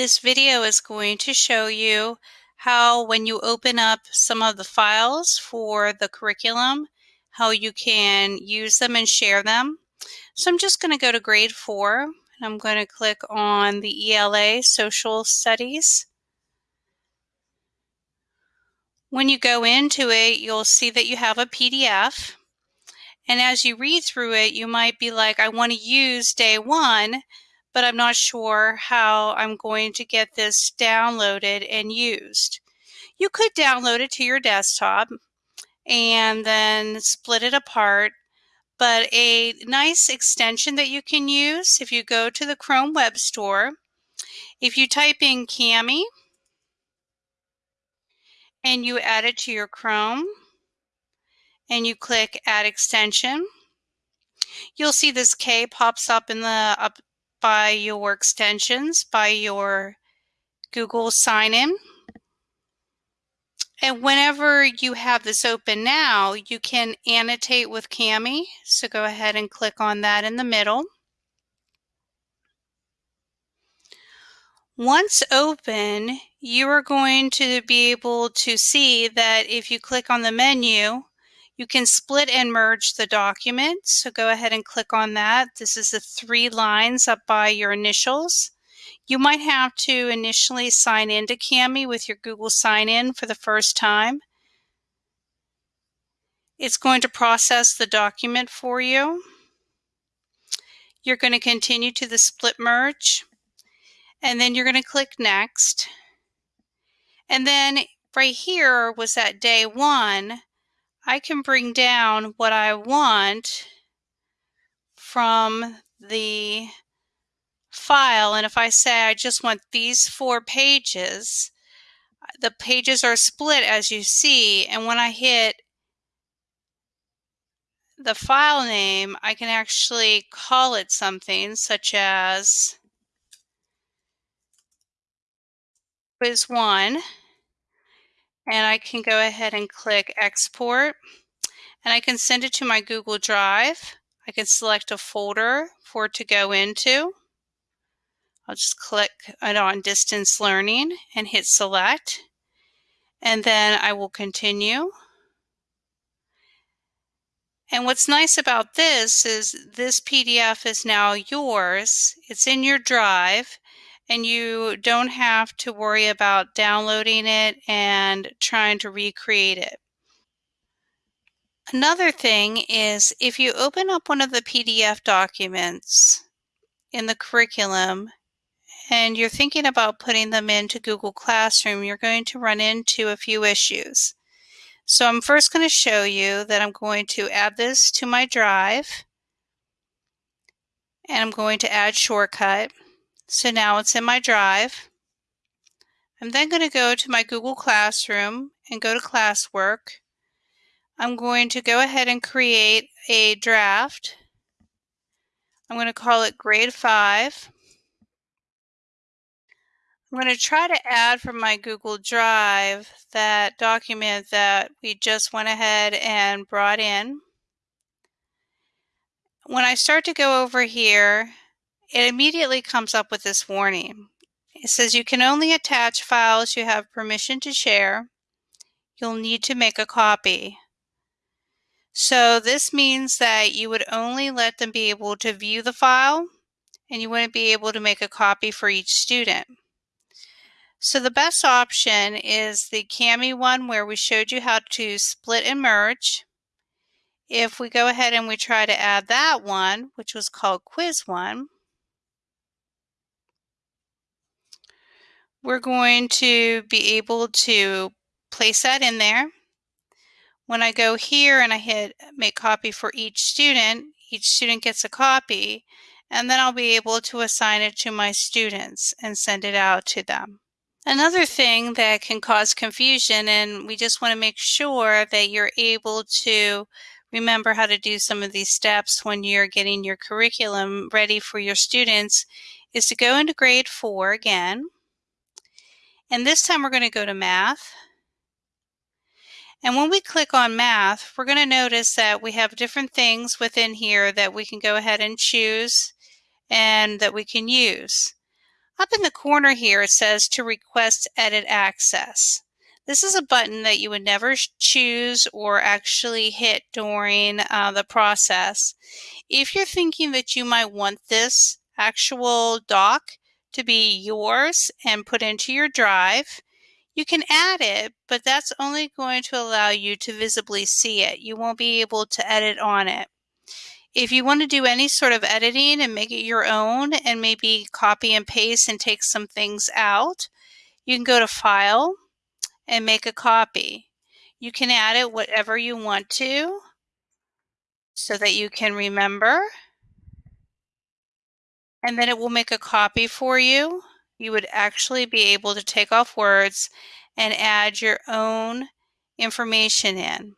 This video is going to show you how when you open up some of the files for the curriculum, how you can use them and share them. So I'm just going to go to grade four and I'm going to click on the ELA Social Studies. When you go into it, you'll see that you have a PDF. And as you read through it, you might be like, I want to use day one, but I'm not sure how I'm going to get this downloaded and used. You could download it to your desktop and then split it apart. But a nice extension that you can use if you go to the Chrome Web Store, if you type in Kami and you add it to your Chrome and you click Add Extension, you'll see this K pops up in the up by your extensions, by your Google sign in. And whenever you have this open now, you can annotate with Kami. So go ahead and click on that in the middle. Once open, you are going to be able to see that if you click on the menu, you can split and merge the document. So go ahead and click on that. This is the three lines up by your initials. You might have to initially sign into Kami with your Google sign in for the first time. It's going to process the document for you. You're going to continue to the split merge and then you're going to click next. And then right here was that day one I can bring down what I want from the file. And if I say I just want these four pages, the pages are split as you see. And when I hit the file name, I can actually call it something such as quiz one and I can go ahead and click export and I can send it to my Google Drive. I can select a folder for it to go into. I'll just click it on distance learning and hit select and then I will continue. And what's nice about this is this PDF is now yours. It's in your drive and you don't have to worry about downloading it and trying to recreate it. Another thing is if you open up one of the PDF documents in the curriculum and you're thinking about putting them into Google Classroom, you're going to run into a few issues. So I'm first going to show you that I'm going to add this to my drive and I'm going to add shortcut. So now it's in my drive. I'm then going to go to my Google Classroom and go to classwork. I'm going to go ahead and create a draft. I'm going to call it grade 5. I'm going to try to add from my Google Drive that document that we just went ahead and brought in. When I start to go over here, it immediately comes up with this warning. It says you can only attach files you have permission to share. You'll need to make a copy. So this means that you would only let them be able to view the file and you wouldn't be able to make a copy for each student. So the best option is the Kami one where we showed you how to split and merge. If we go ahead and we try to add that one, which was called Quiz 1, we're going to be able to place that in there. When I go here and I hit make copy for each student, each student gets a copy and then I'll be able to assign it to my students and send it out to them. Another thing that can cause confusion and we just want to make sure that you're able to remember how to do some of these steps when you're getting your curriculum ready for your students is to go into grade four again and this time we're going to go to math. And when we click on math, we're going to notice that we have different things within here that we can go ahead and choose and that we can use. Up in the corner here, it says to request edit access. This is a button that you would never choose or actually hit during uh, the process. If you're thinking that you might want this actual doc to be yours and put into your drive, you can add it, but that's only going to allow you to visibly see it. You won't be able to edit on it. If you want to do any sort of editing and make it your own and maybe copy and paste and take some things out, you can go to File and make a copy. You can add it whatever you want to so that you can remember. And then it will make a copy for you. You would actually be able to take off words and add your own information in.